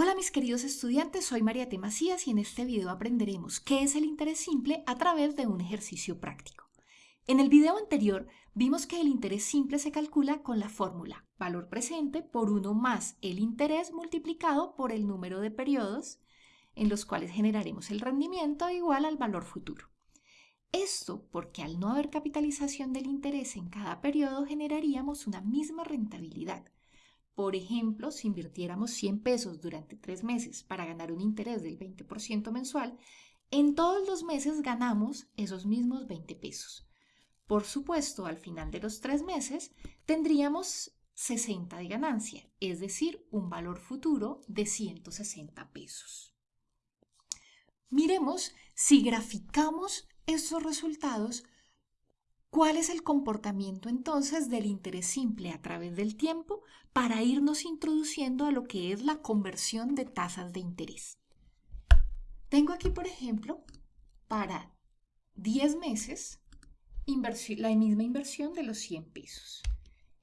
Hola mis queridos estudiantes, soy María T. Macías y en este video aprenderemos qué es el interés simple a través de un ejercicio práctico. En el video anterior vimos que el interés simple se calcula con la fórmula valor presente por 1 más el interés multiplicado por el número de periodos en los cuales generaremos el rendimiento igual al valor futuro. Esto porque al no haber capitalización del interés en cada periodo generaríamos una misma rentabilidad, por ejemplo, si invirtiéramos 100 pesos durante tres meses para ganar un interés del 20% mensual, en todos los meses ganamos esos mismos 20 pesos. Por supuesto, al final de los tres meses tendríamos 60 de ganancia, es decir, un valor futuro de 160 pesos. Miremos si graficamos esos resultados ¿Cuál es el comportamiento entonces del interés simple a través del tiempo para irnos introduciendo a lo que es la conversión de tasas de interés? Tengo aquí, por ejemplo, para 10 meses la misma inversión de los 100 pesos.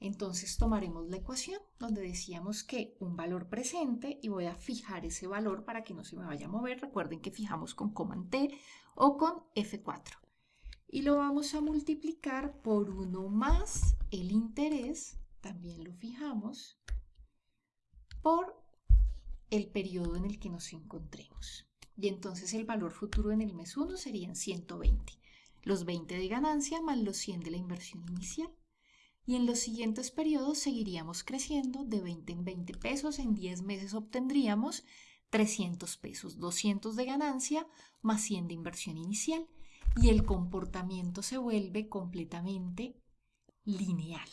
Entonces tomaremos la ecuación donde decíamos que un valor presente y voy a fijar ese valor para que no se me vaya a mover. Recuerden que fijamos con coma T o con F4 y lo vamos a multiplicar por 1 más el interés, también lo fijamos, por el periodo en el que nos encontremos. Y entonces el valor futuro en el mes 1 serían 120, los 20 de ganancia más los 100 de la inversión inicial. Y en los siguientes periodos seguiríamos creciendo de 20 en 20 pesos, en 10 meses obtendríamos 300 pesos, 200 de ganancia más 100 de inversión inicial y el comportamiento se vuelve completamente lineal.